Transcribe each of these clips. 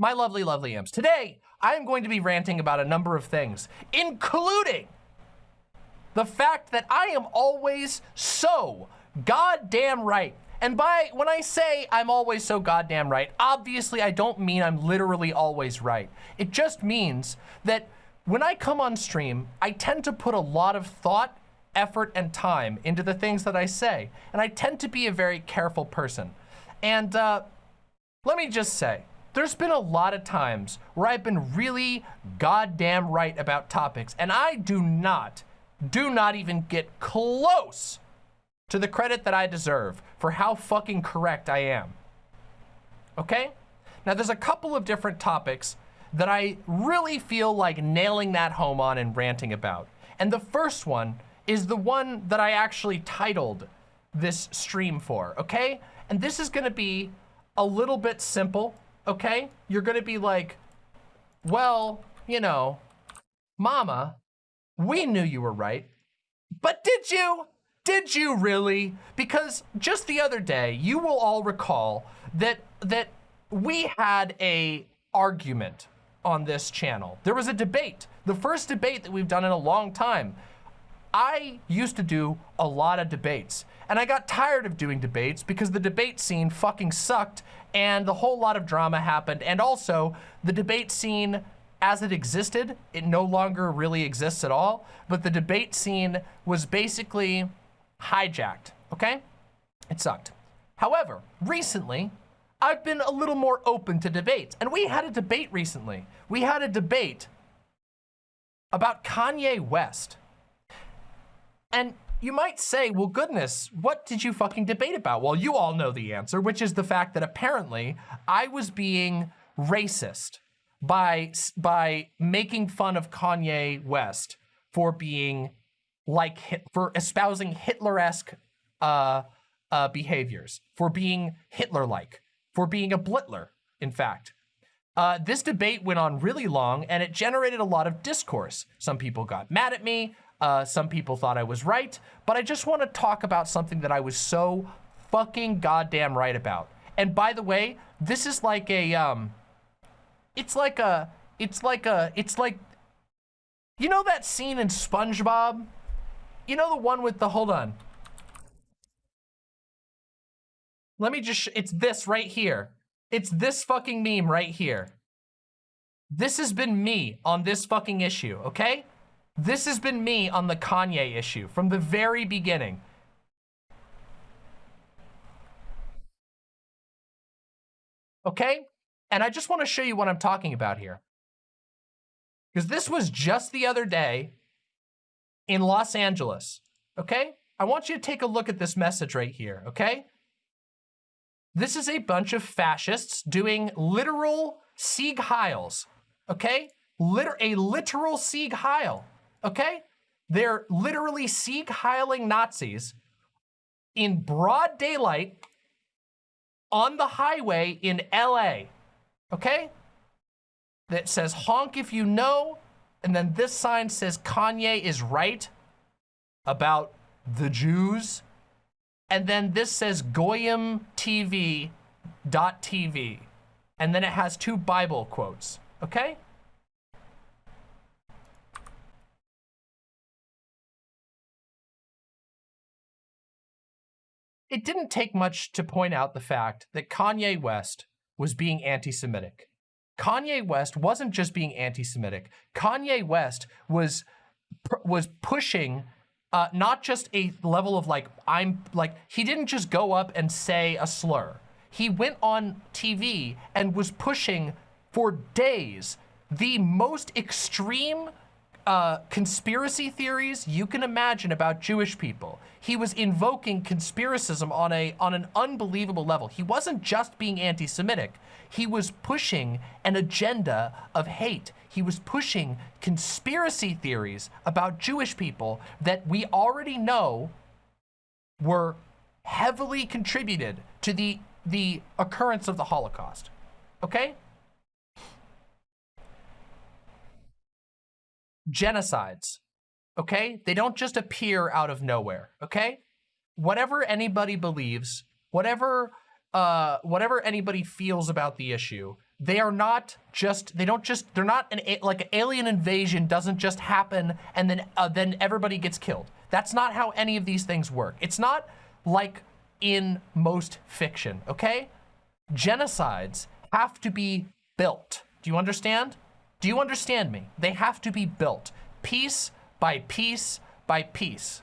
my lovely, lovely imps. Today, I am going to be ranting about a number of things, including the fact that I am always so goddamn right. And by when I say I'm always so goddamn right, obviously I don't mean I'm literally always right. It just means that when I come on stream, I tend to put a lot of thought, effort, and time into the things that I say. And I tend to be a very careful person. And uh, let me just say, there's been a lot of times where I've been really goddamn right about topics, and I do not, do not even get close to the credit that I deserve for how fucking correct I am. Okay? Now, there's a couple of different topics that I really feel like nailing that home on and ranting about. And the first one is the one that I actually titled this stream for, okay? And this is gonna be a little bit simple okay? You're gonna be like, well, you know, mama, we knew you were right, but did you? Did you really? Because just the other day, you will all recall that that we had a argument on this channel. There was a debate, the first debate that we've done in a long time. I used to do a lot of debates and I got tired of doing debates because the debate scene fucking sucked and the whole lot of drama happened. And also the debate scene as it existed, it no longer really exists at all. But the debate scene was basically hijacked, okay? It sucked. However, recently, I've been a little more open to debates. And we had a debate recently. We had a debate about Kanye West. And you might say, well, goodness, what did you fucking debate about? Well, you all know the answer, which is the fact that apparently I was being racist by, by making fun of Kanye West for being like, for espousing Hitler-esque uh, uh, behaviors, for being Hitler-like, for being a Blitler, in fact. Uh, this debate went on really long and it generated a lot of discourse. Some people got mad at me. Uh, some people thought I was right, but I just want to talk about something that I was so fucking goddamn right about. And by the way, this is like a, um, it's like a, it's like a, it's like, you know that scene in SpongeBob? You know the one with the, hold on. Let me just, it's this right here. It's this fucking meme right here. This has been me on this fucking issue, okay? This has been me on the Kanye issue from the very beginning. Okay? And I just want to show you what I'm talking about here. Because this was just the other day in Los Angeles. Okay? I want you to take a look at this message right here. Okay? This is a bunch of fascists doing literal Sieg Heils. Okay? Liter a literal Sieg Heil okay? They're literally Sieg Heiling Nazis in broad daylight on the highway in LA, okay? That says honk if you know, and then this sign says Kanye is right about the Jews. And then this says Goyim TV dot TV. And then it has two Bible quotes, okay? It didn't take much to point out the fact that Kanye West was being anti-Semitic. Kanye West wasn't just being anti-Semitic. Kanye West was was pushing uh, not just a level of like, I'm like, he didn't just go up and say a slur. He went on TV and was pushing for days the most extreme uh, conspiracy theories you can imagine about Jewish people. He was invoking conspiracism on a on an unbelievable level. He wasn't just being anti-Semitic. He was pushing an agenda of hate. He was pushing conspiracy theories about Jewish people that we already know were heavily contributed to the the occurrence of the Holocaust. Okay? Genocides, okay? They don't just appear out of nowhere, okay? Whatever anybody believes, whatever, uh, whatever anybody feels about the issue, they are not just they don't just they're not an like an alien invasion doesn't just happen and then uh, then everybody gets killed. That's not how any of these things work. It's not like in most fiction okay? Genocides have to be built. Do you understand do you understand me? They have to be built piece by piece by piece.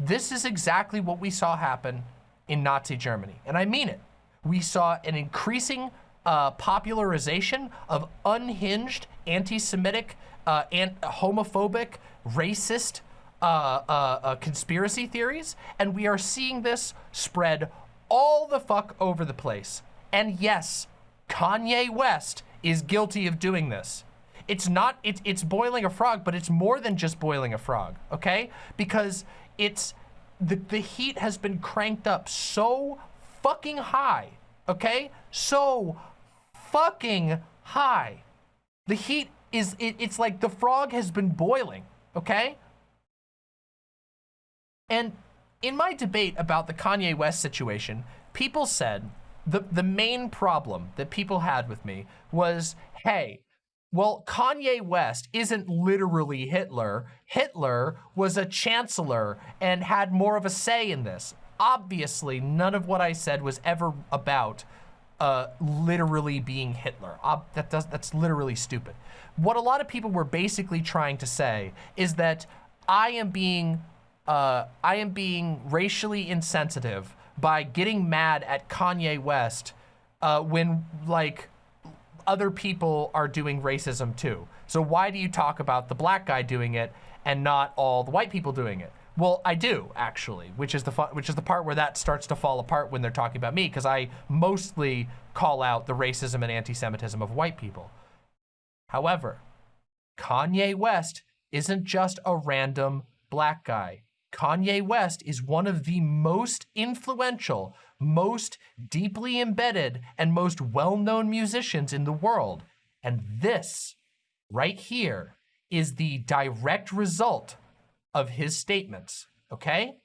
This is exactly what we saw happen in Nazi Germany and I mean it. We saw an increasing uh, popularization of unhinged, anti-Semitic, uh, and homophobic, racist uh, uh, uh, conspiracy theories, and we are seeing this spread all the fuck over the place. And yes, Kanye West is guilty of doing this. It's not, it, it's boiling a frog, but it's more than just boiling a frog, okay? Because it's, the, the heat has been cranked up so fucking high okay? So fucking high. The heat is, it, it's like the frog has been boiling, okay? And in my debate about the Kanye West situation, people said the, the main problem that people had with me was, hey, well, Kanye West isn't literally Hitler. Hitler was a chancellor and had more of a say in this obviously none of what I said was ever about uh, literally being Hitler. Ob that does, that's literally stupid. What a lot of people were basically trying to say is that I am being, uh, I am being racially insensitive by getting mad at Kanye West uh, when like other people are doing racism too. So why do you talk about the black guy doing it and not all the white people doing it? Well, I do actually, which is the which is the part where that starts to fall apart when they're talking about me, because I mostly call out the racism and anti-Semitism of white people. However, Kanye West isn't just a random black guy. Kanye West is one of the most influential, most deeply embedded, and most well-known musicians in the world. And this, right here, is the direct result of his statements, okay?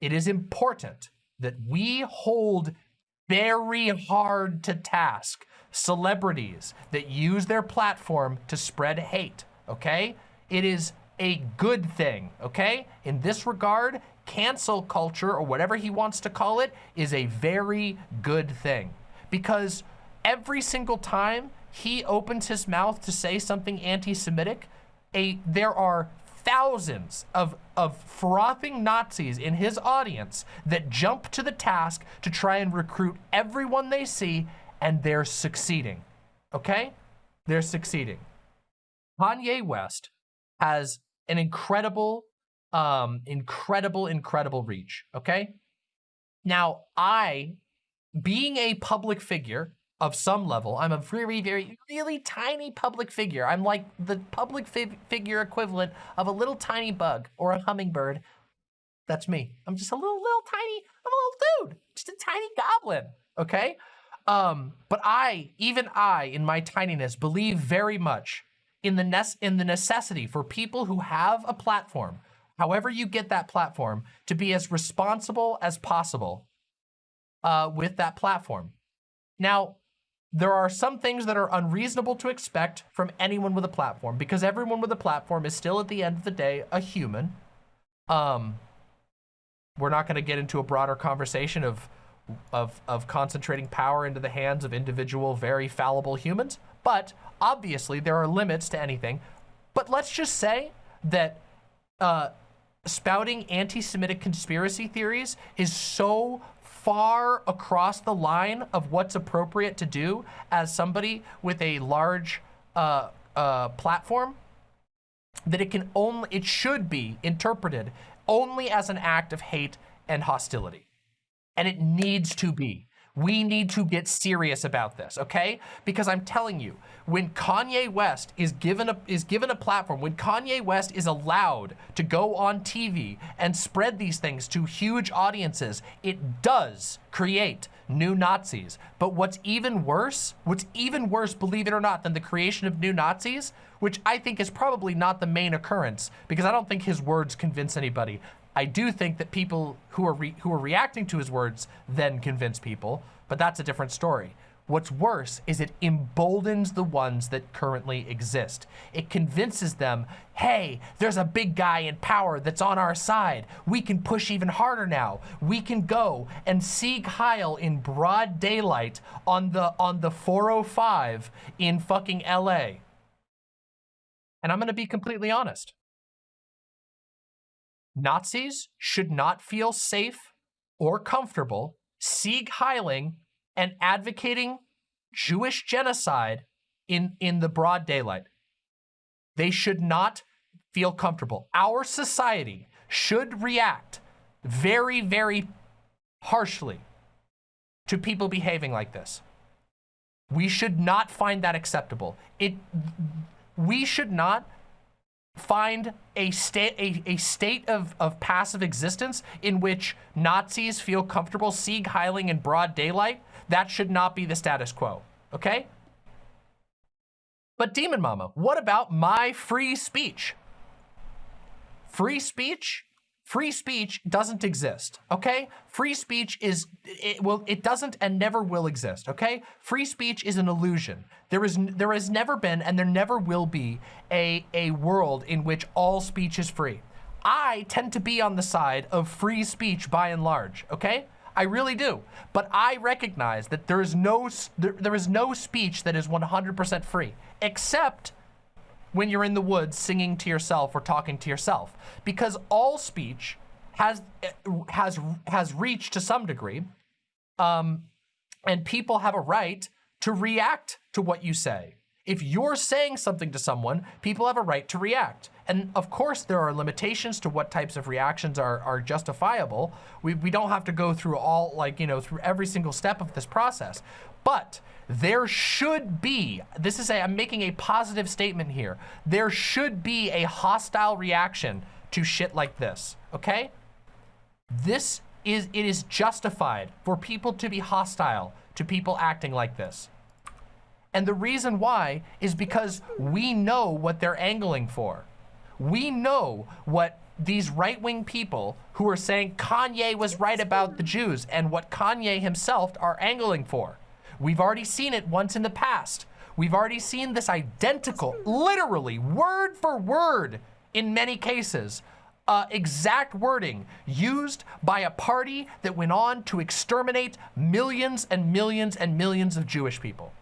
It is important that we hold very hard to task celebrities that use their platform to spread hate, okay? It is a good thing, okay? In this regard, cancel culture or whatever he wants to call it is a very good thing because every single time he opens his mouth to say something anti-Semitic, there are thousands of, of frothing Nazis in his audience that jump to the task to try and recruit everyone they see, and they're succeeding, okay? They're succeeding. Kanye West has an incredible, um, incredible, incredible reach, okay? Now, I, being a public figure, of some level. I'm a very, very, really tiny public figure. I'm like the public fi figure equivalent of a little tiny bug or a hummingbird. That's me. I'm just a little, little tiny, I'm a little dude, just a tiny goblin, okay? Um, but I, even I, in my tininess, believe very much in the, in the necessity for people who have a platform, however you get that platform, to be as responsible as possible uh, with that platform. Now, there are some things that are unreasonable to expect from anyone with a platform because everyone with a platform is still at the end of the day a human. Um, we're not going to get into a broader conversation of, of, of concentrating power into the hands of individual, very fallible humans, but obviously there are limits to anything. But let's just say that uh, spouting anti-Semitic conspiracy theories is so far across the line of what's appropriate to do as somebody with a large uh, uh, platform that it can only, it should be interpreted only as an act of hate and hostility. And it needs to be. We need to get serious about this, okay? Because I'm telling you, when Kanye West is given a is given a platform, when Kanye West is allowed to go on TV and spread these things to huge audiences, it does create new Nazis. But what's even worse, what's even worse, believe it or not, than the creation of new Nazis, which I think is probably not the main occurrence, because I don't think his words convince anybody. I do think that people who are who are reacting to his words then convince people, but that's a different story. What's worse is it emboldens the ones that currently exist. It convinces them, hey, there's a big guy in power that's on our side. We can push even harder now. We can go and Sieg Heil in broad daylight on the on the 405 in fucking LA. And I'm gonna be completely honest. Nazis should not feel safe or comfortable Sieg Heiling and advocating Jewish genocide in, in the broad daylight. They should not feel comfortable. Our society should react very, very harshly to people behaving like this. We should not find that acceptable. It, we should not find a state a, a state of, of passive existence in which Nazis feel comfortable sieg heiling in broad daylight that should not be the status quo, okay? But Demon Mama, what about my free speech? Free speech? Free speech doesn't exist, okay? Free speech is, it will, it doesn't and never will exist, okay? Free speech is an illusion. There is, there has never been and there never will be a, a world in which all speech is free. I tend to be on the side of free speech by and large, okay? I really do. But I recognize that there is no there, there is no speech that is 100% free, except when you're in the woods singing to yourself or talking to yourself, because all speech has has has reached to some degree, um, and people have a right to react to what you say. If you're saying something to someone, people have a right to react. And of course, there are limitations to what types of reactions are, are justifiable. We, we don't have to go through all, like, you know, through every single step of this process. But there should be, this is a, I'm making a positive statement here. There should be a hostile reaction to shit like this, okay? This is, it is justified for people to be hostile to people acting like this. And the reason why is because we know what they're angling for. We know what these right-wing people who are saying Kanye was right about the Jews and what Kanye himself are angling for. We've already seen it once in the past. We've already seen this identical, literally word for word in many cases, uh, exact wording used by a party that went on to exterminate millions and millions and millions of Jewish people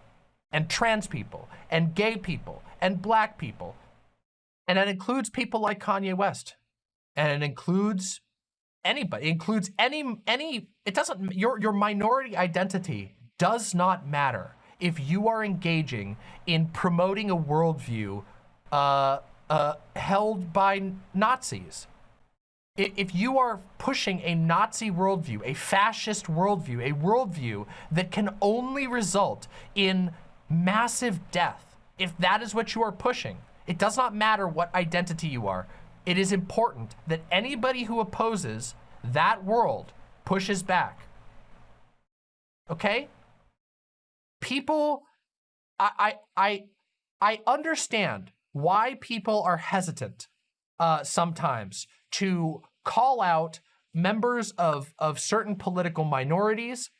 and trans people and gay people and black people and that includes people like Kanye West. And it includes anybody. It includes any, any, it doesn't, your, your minority identity does not matter if you are engaging in promoting a worldview uh, uh, held by Nazis. If you are pushing a Nazi worldview, a fascist worldview, a worldview that can only result in massive death, if that is what you are pushing, it does not matter what identity you are. It is important that anybody who opposes that world pushes back. Okay? People, I, I, I, I understand why people are hesitant uh, sometimes to call out members of, of certain political minorities.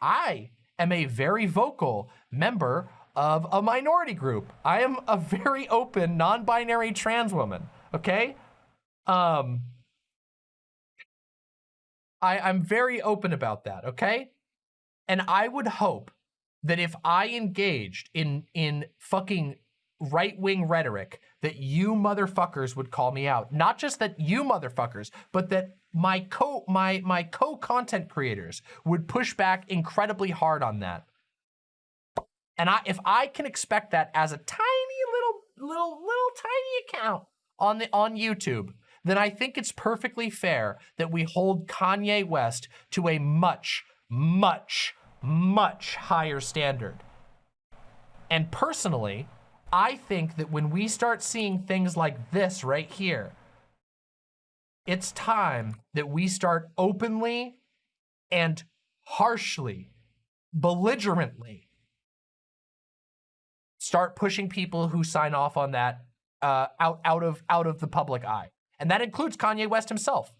I am a very vocal member of a minority group. I am a very open, non-binary trans woman, okay? Um, I, I'm very open about that, okay? And I would hope that if I engaged in, in fucking right-wing rhetoric, that you motherfuckers would call me out. Not just that you motherfuckers, but that my co my my co-content creators would push back incredibly hard on that. And I, if I can expect that as a tiny little, little, little tiny account on the on YouTube, then I think it's perfectly fair that we hold Kanye West to a much, much, much higher standard. And personally, I think that when we start seeing things like this right here, it's time that we start openly and harshly, belligerently start pushing people who sign off on that uh, out out of out of the public eye, and that includes Kanye West himself.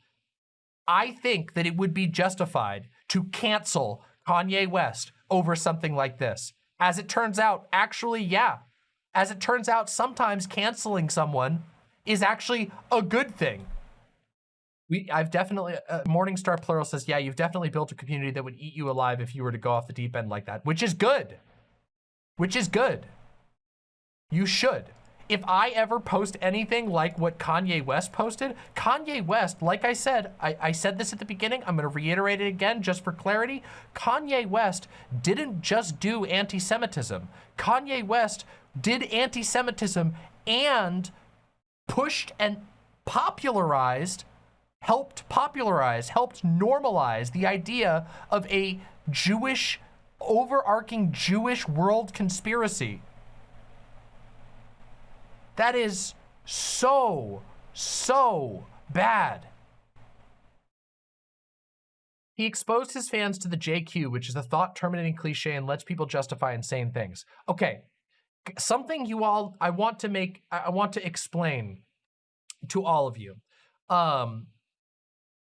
I think that it would be justified to cancel Kanye West over something like this. As it turns out, actually, yeah. As it turns out, sometimes canceling someone is actually a good thing. We, I've definitely, uh, Morningstar Plural says, yeah, you've definitely built a community that would eat you alive if you were to go off the deep end like that, which is good. Which is good. You should. If I ever post anything like what Kanye West posted, Kanye West, like I said, I, I said this at the beginning, I'm gonna reiterate it again just for clarity. Kanye West didn't just do anti-Semitism. Kanye West did anti-Semitism and pushed and popularized helped popularize, helped normalize the idea of a Jewish, overarching Jewish world conspiracy. That is so, so bad. He exposed his fans to the JQ, which is a thought-terminating cliche and lets people justify insane things. Okay, something you all, I want to make, I want to explain to all of you. Um,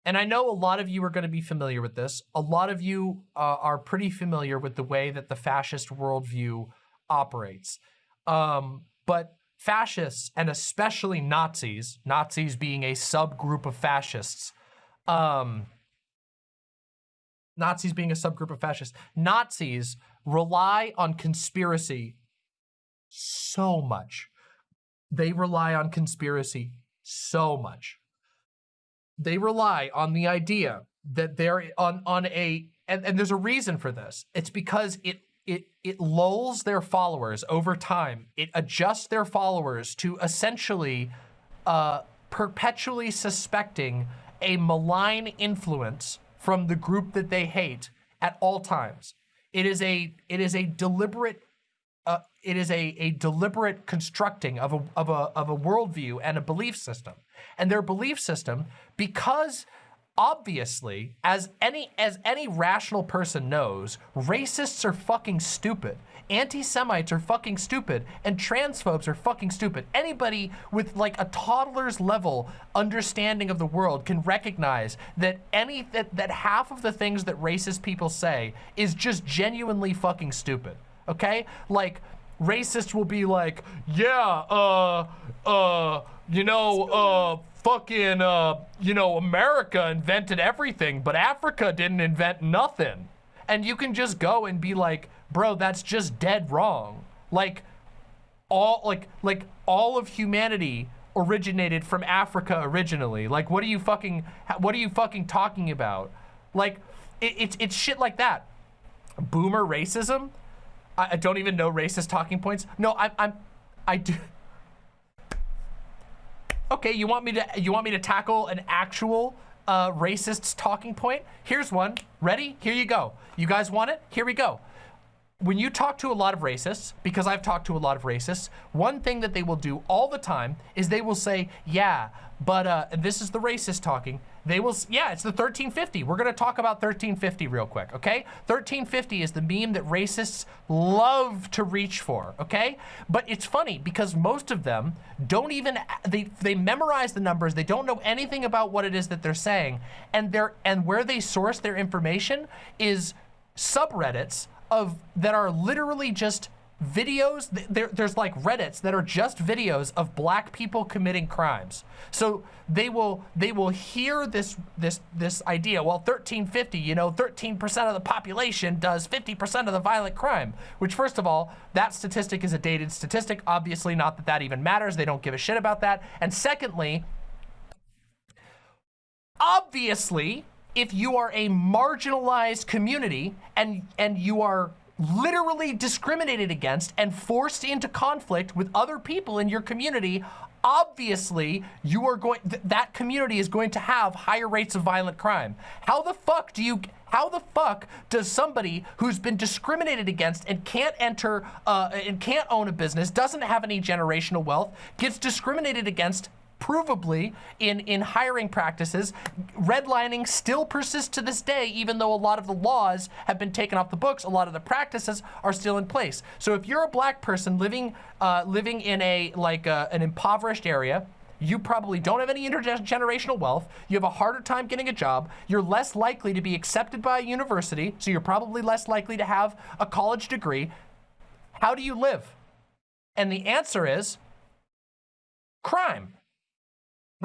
and I know a lot of you are going to be familiar with this. A lot of you uh, are pretty familiar with the way that the fascist worldview operates. Um, but fascists, and especially Nazis, Nazis being a subgroup of fascists, um, Nazis being a subgroup of fascists, Nazis rely on conspiracy so much. They rely on conspiracy so much they rely on the idea that they're on on a and, and there's a reason for this. It's because it it it lulls their followers over time. It adjusts their followers to essentially uh, perpetually suspecting a malign influence from the group that they hate at all times. It is a it is a deliberate uh, it is a, a deliberate constructing of a, of, a, of a worldview and a belief system. And their belief system, because obviously, as any, as any rational person knows, racists are fucking stupid. Anti-Semites are fucking stupid and transphobes are fucking stupid. Anybody with like a toddler's level understanding of the world can recognize that any that, that half of the things that racist people say is just genuinely fucking stupid okay? Like, racists will be like, yeah, uh, uh, you know, uh, fucking, uh, you know, America invented everything, but Africa didn't invent nothing. And you can just go and be like, bro, that's just dead wrong. Like, all, like, like, all of humanity originated from Africa originally. Like, what are you fucking, what are you fucking talking about? Like, it, it's, it's shit like that. Boomer racism, I, don't even know racist talking points. No, I'm, I'm, I do. Okay, you want me to, you want me to tackle an actual uh, racist's talking point? Here's one. Ready? Here you go. You guys want it? Here we go. When you talk to a lot of racists, because I've talked to a lot of racists, one thing that they will do all the time is they will say, yeah, but uh, this is the racist talking. They will, yeah, it's the 1350. We're gonna talk about 1350 real quick, okay? 1350 is the meme that racists love to reach for, okay? But it's funny because most of them don't even, they, they memorize the numbers, they don't know anything about what it is that they're saying, and they're, and where they source their information is subreddits of, that are literally just videos, there, there's like Reddits that are just videos of black people committing crimes. So they will they will hear this this this idea, well 1350, you know, 13% of the population does 50% of the violent crime, which first of all, that statistic is a dated statistic, obviously not that that even matters, they don't give a shit about that. And secondly, obviously, if you are a marginalized community and and you are literally discriminated against and forced into conflict with other people in your community, obviously you are going, th that community is going to have higher rates of violent crime. How the fuck do you, how the fuck does somebody who's been discriminated against and can't enter uh, and can't own a business, doesn't have any generational wealth, gets discriminated against provably in, in hiring practices, redlining still persists to this day, even though a lot of the laws have been taken off the books, a lot of the practices are still in place. So if you're a black person living, uh, living in a, like a, uh, an impoverished area, you probably don't have any intergenerational wealth, you have a harder time getting a job, you're less likely to be accepted by a university, so you're probably less likely to have a college degree. How do you live? And the answer is crime.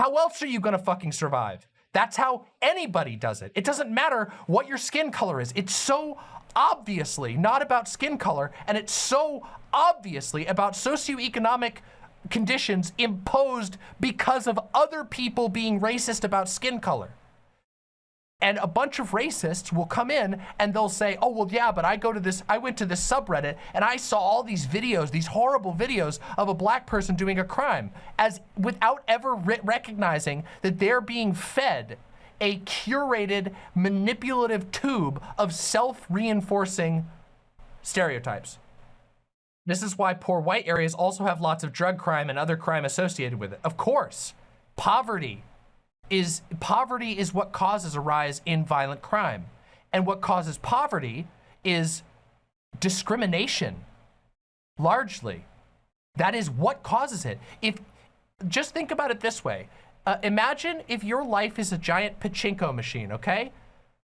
How else are you gonna fucking survive? That's how anybody does it. It doesn't matter what your skin color is. It's so obviously not about skin color, and it's so obviously about socioeconomic conditions imposed because of other people being racist about skin color. And a bunch of racists will come in and they'll say, oh, well, yeah, but I go to this, I went to this subreddit and I saw all these videos, these horrible videos of a black person doing a crime as without ever recognizing that they're being fed a curated, manipulative tube of self-reinforcing stereotypes. This is why poor white areas also have lots of drug crime and other crime associated with it. Of course, poverty is poverty is what causes a rise in violent crime. And what causes poverty is discrimination, largely. That is what causes it. If Just think about it this way. Uh, imagine if your life is a giant pachinko machine, okay?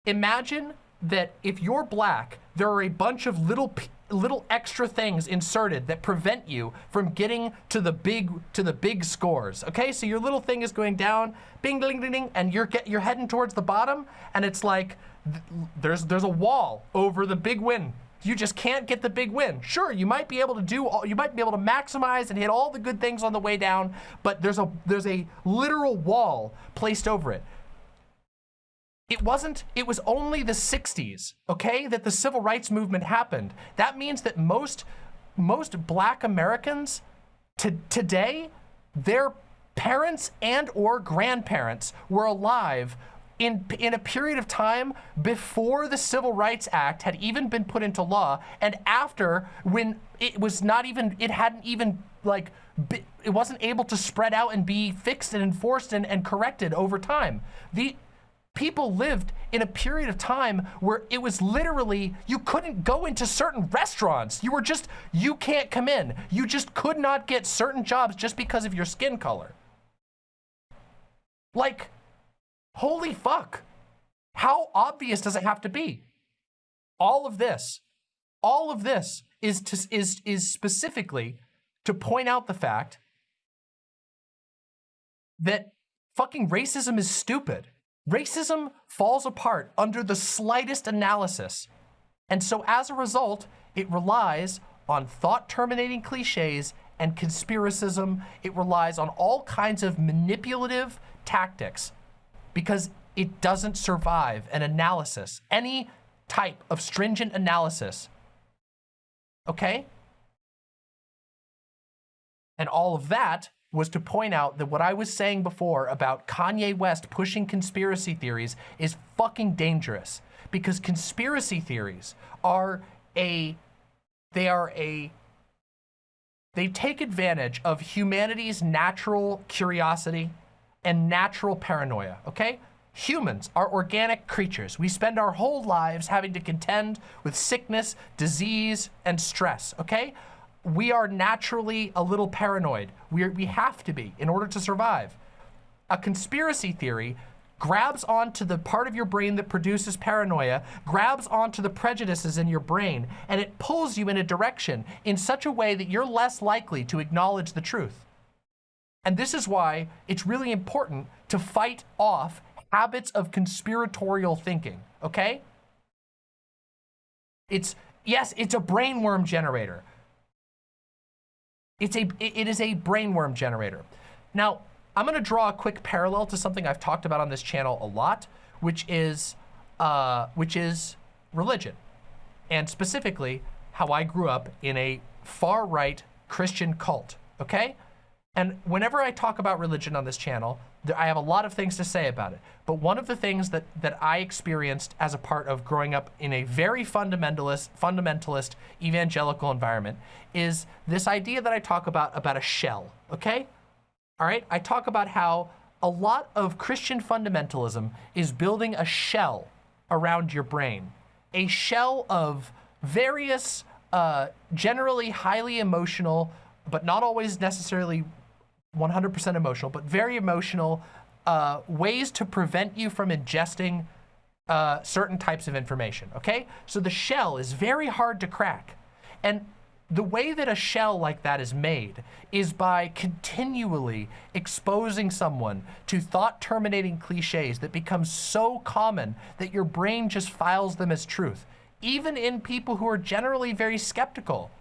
Imagine that if you're black, there are a bunch of little little extra things inserted that prevent you from getting to the big to the big scores. Okay, so your little thing is going down, bing, ding, ding, ding, and you're get you're heading towards the bottom, and it's like th there's there's a wall over the big win. You just can't get the big win. Sure, you might be able to do all, you might be able to maximize and hit all the good things on the way down, but there's a there's a literal wall placed over it. It wasn't, it was only the 60s, okay, that the civil rights movement happened. That means that most, most black Americans to, today, their parents and or grandparents were alive in, in a period of time before the Civil Rights Act had even been put into law and after when it was not even, it hadn't even like, it wasn't able to spread out and be fixed and enforced and, and corrected over time. The, people lived in a period of time where it was literally, you couldn't go into certain restaurants. You were just, you can't come in. You just could not get certain jobs just because of your skin color. Like, holy fuck. How obvious does it have to be? All of this, all of this is, to, is, is specifically to point out the fact that fucking racism is stupid. Racism falls apart under the slightest analysis. And so as a result, it relies on thought-terminating cliches and conspiracism. It relies on all kinds of manipulative tactics because it doesn't survive an analysis, any type of stringent analysis. Okay? And all of that was to point out that what I was saying before about Kanye West pushing conspiracy theories is fucking dangerous because conspiracy theories are a, they are a, they take advantage of humanity's natural curiosity and natural paranoia, okay? Humans are organic creatures. We spend our whole lives having to contend with sickness, disease, and stress, okay? We are naturally a little paranoid. We, are, we have to be in order to survive. A conspiracy theory grabs onto the part of your brain that produces paranoia, grabs onto the prejudices in your brain, and it pulls you in a direction in such a way that you're less likely to acknowledge the truth. And this is why it's really important to fight off habits of conspiratorial thinking, okay? It's, yes, it's a brainworm generator. It's a, it is a brainworm generator. Now, I'm gonna draw a quick parallel to something I've talked about on this channel a lot, which is, uh, which is religion. And specifically, how I grew up in a far-right Christian cult, okay? And whenever I talk about religion on this channel, I have a lot of things to say about it. But one of the things that, that I experienced as a part of growing up in a very fundamentalist, fundamentalist evangelical environment is this idea that I talk about, about a shell, okay? All right, I talk about how a lot of Christian fundamentalism is building a shell around your brain, a shell of various, uh, generally highly emotional, but not always necessarily 100% emotional, but very emotional uh, ways to prevent you from ingesting uh, certain types of information, okay? So the shell is very hard to crack. And the way that a shell like that is made is by continually exposing someone to thought-terminating cliches that become so common that your brain just files them as truth, even in people who are generally very skeptical.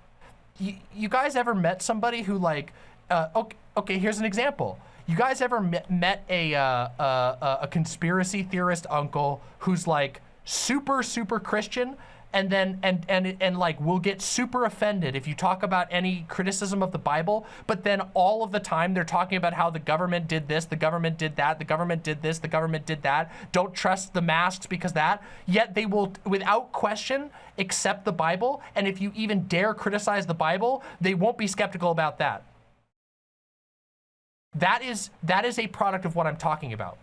You, you guys ever met somebody who like, uh, okay, okay, here's an example. You guys ever met, a, uh, uh, a conspiracy theorist uncle who's like super, super Christian, and then and and and like will get super offended if you talk about any criticism of the Bible, but then all of the time they're talking about how the government did this, the government did that, the government did this, the government did that. Don't trust the masks because that. Yet they will, without question, accept the Bible. And if you even dare criticize the Bible, they won't be skeptical about that. That is that is a product of what I'm talking about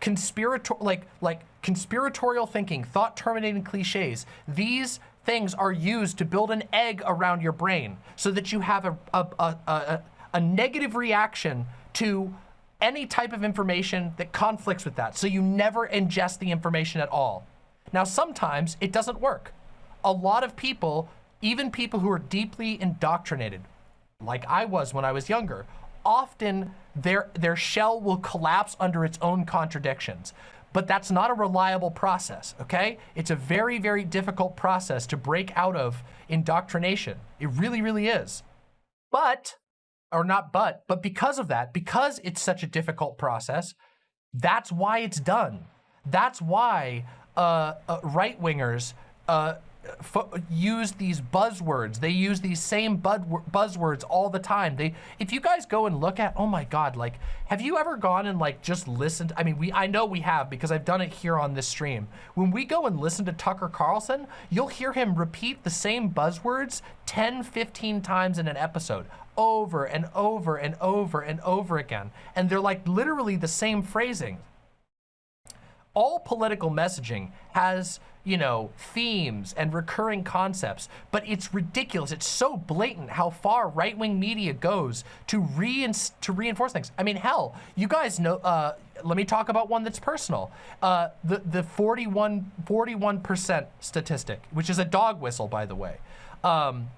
conspirator like like conspiratorial thinking, thought terminating cliches. These things are used to build an egg around your brain so that you have a, a, a, a, a negative reaction to any type of information that conflicts with that. So you never ingest the information at all. Now, sometimes it doesn't work. A lot of people, even people who are deeply indoctrinated, like I was when I was younger, often their, their shell will collapse under its own contradictions. But that's not a reliable process, okay? It's a very, very difficult process to break out of indoctrination. It really, really is. But, or not but, but because of that, because it's such a difficult process, that's why it's done. That's why uh, uh, right-wingers uh, use these buzzwords. They use these same buzzwords all the time. They, if you guys go and look at, oh my God, like, have you ever gone and like just listened? I mean, we, I know we have because I've done it here on this stream. When we go and listen to Tucker Carlson, you'll hear him repeat the same buzzwords 10, 15 times in an episode over and over and over and over again. And they're like literally the same phrasing. All political messaging has you know, themes and recurring concepts, but it's ridiculous. It's so blatant how far right-wing media goes to, re to reinforce things. I mean, hell, you guys know, uh, let me talk about one that's personal. Uh, the the 41, 41% statistic, which is a dog whistle, by the way. Um,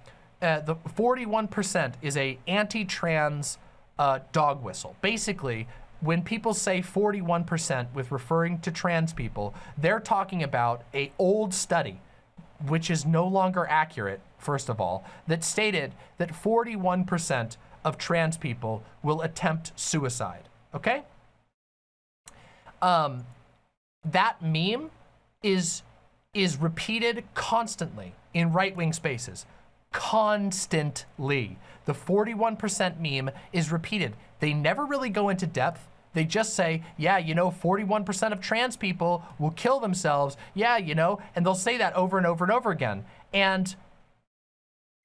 uh, the 41% is a anti-trans uh, dog whistle. Basically, when people say 41% with referring to trans people, they're talking about a old study, which is no longer accurate, first of all, that stated that 41% of trans people will attempt suicide, okay? Um, that meme is, is repeated constantly in right-wing spaces, constantly. The 41% meme is repeated. They never really go into depth they just say, yeah, you know, 41% of trans people will kill themselves. Yeah, you know, and they'll say that over and over and over again. And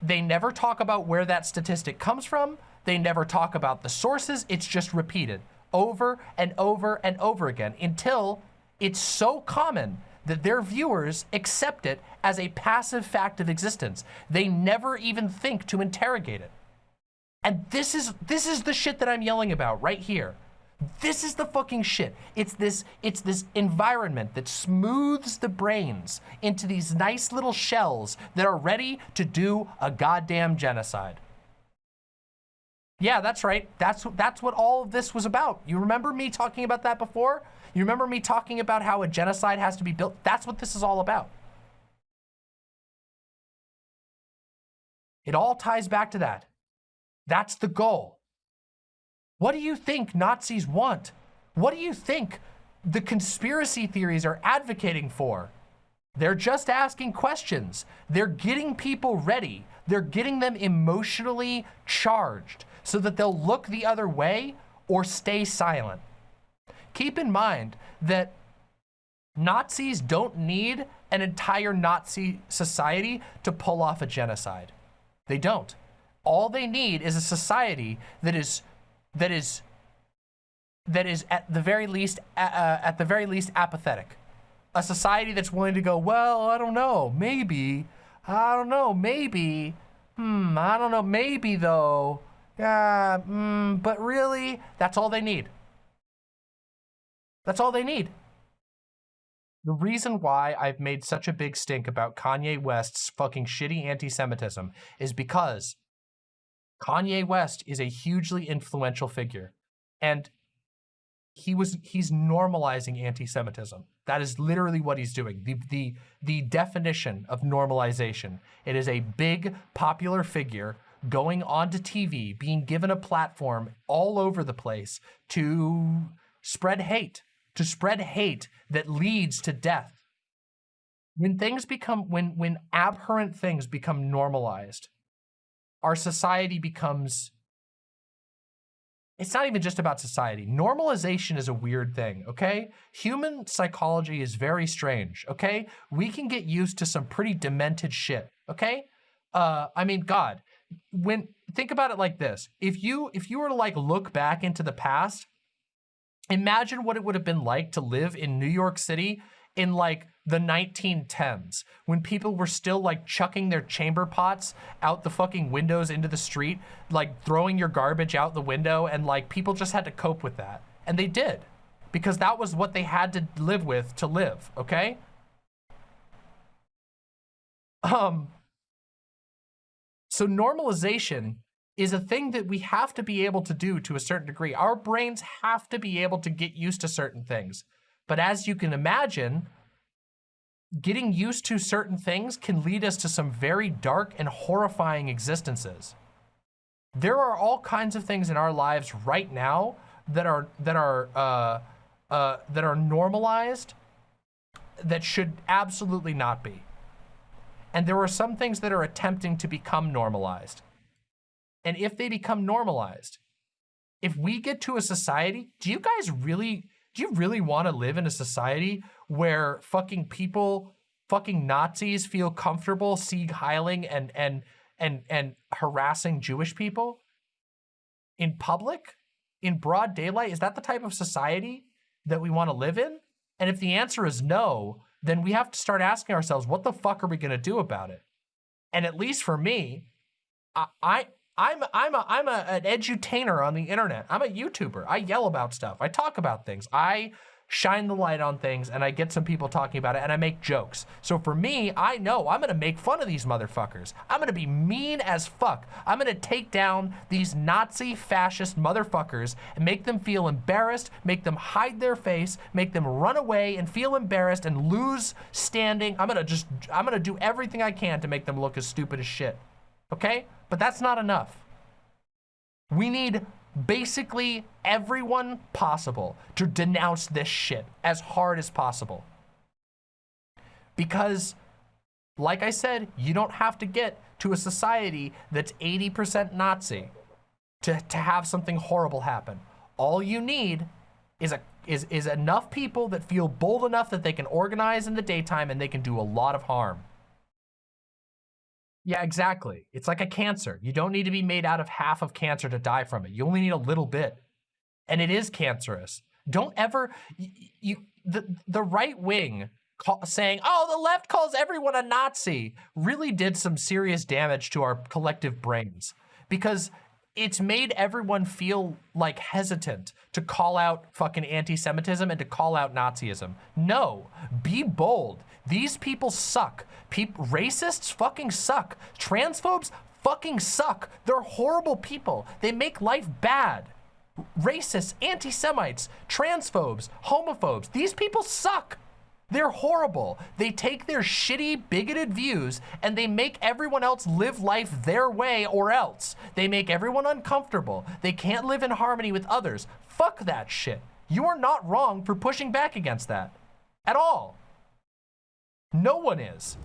they never talk about where that statistic comes from. They never talk about the sources. It's just repeated over and over and over again until it's so common that their viewers accept it as a passive fact of existence. They never even think to interrogate it. And this is this is the shit that I'm yelling about right here. This is the fucking shit. It's this, it's this environment that smooths the brains into these nice little shells that are ready to do a goddamn genocide. Yeah, that's right. That's, that's what all of this was about. You remember me talking about that before? You remember me talking about how a genocide has to be built? That's what this is all about. It all ties back to that. That's the goal. What do you think Nazis want? What do you think the conspiracy theories are advocating for? They're just asking questions. They're getting people ready. They're getting them emotionally charged so that they'll look the other way or stay silent. Keep in mind that Nazis don't need an entire Nazi society to pull off a genocide. They don't. All they need is a society that is that is that is at the very least uh, at the very least apathetic. A society that's willing to go, well, I don't know, maybe, I don't know, maybe, hmm, I don't know, maybe though, Uh, mm, but really, that's all they need. That's all they need. The reason why I've made such a big stink about Kanye West's fucking shitty anti-Semitism is because Kanye West is a hugely influential figure. And he was he's normalizing anti-Semitism. That is literally what he's doing. The the the definition of normalization. It is a big popular figure going onto TV, being given a platform all over the place to spread hate, to spread hate that leads to death. When things become when when abhorrent things become normalized, our society becomes it's not even just about society. Normalization is a weird thing, okay? Human psychology is very strange, okay? We can get used to some pretty demented shit, okay? Uh, I mean, God, when, think about it like this. If you, if you were to like look back into the past, imagine what it would have been like to live in New York City in like the 1910s when people were still like chucking their chamber pots out the fucking windows into the street, like throwing your garbage out the window and like people just had to cope with that. And they did because that was what they had to live with to live, okay? Um, so normalization is a thing that we have to be able to do to a certain degree. Our brains have to be able to get used to certain things. But as you can imagine, getting used to certain things can lead us to some very dark and horrifying existences. There are all kinds of things in our lives right now that are that are uh, uh, that are normalized that should absolutely not be. And there are some things that are attempting to become normalized. And if they become normalized, if we get to a society, do you guys really do you really want to live in a society where fucking people, fucking Nazis feel comfortable Sieg Heiling and, and, and, and harassing Jewish people in public, in broad daylight? Is that the type of society that we want to live in? And if the answer is no, then we have to start asking ourselves, what the fuck are we going to do about it? And at least for me, I, I I'm I'm a I'm a, an edutainer on the internet. I'm a YouTuber. I yell about stuff. I talk about things. I shine the light on things and I get some people talking about it and I make jokes. So for me, I know I'm gonna make fun of these motherfuckers. I'm gonna be mean as fuck. I'm gonna take down these Nazi fascist motherfuckers and make them feel embarrassed, make them hide their face, make them run away and feel embarrassed and lose standing. I'm gonna just, I'm gonna do everything I can to make them look as stupid as shit okay? But that's not enough. We need basically everyone possible to denounce this shit as hard as possible. Because, like I said, you don't have to get to a society that's 80% Nazi to, to have something horrible happen. All you need is a is, is enough people that feel bold enough that they can organize in the daytime and they can do a lot of harm. Yeah, exactly. It's like a cancer. You don't need to be made out of half of cancer to die from it. You only need a little bit. And it is cancerous. Don't ever, you, the, the right wing call, saying, oh, the left calls everyone a Nazi really did some serious damage to our collective brains because it's made everyone feel like hesitant to call out fucking anti-Semitism and to call out Nazism. No, be bold. These people suck. Pe racists fucking suck. Transphobes fucking suck. They're horrible people. They make life bad. Racists, anti-Semites, transphobes, homophobes, these people suck. They're horrible. They take their shitty, bigoted views and they make everyone else live life their way or else. They make everyone uncomfortable. They can't live in harmony with others. Fuck that shit. You are not wrong for pushing back against that. At all. No one is.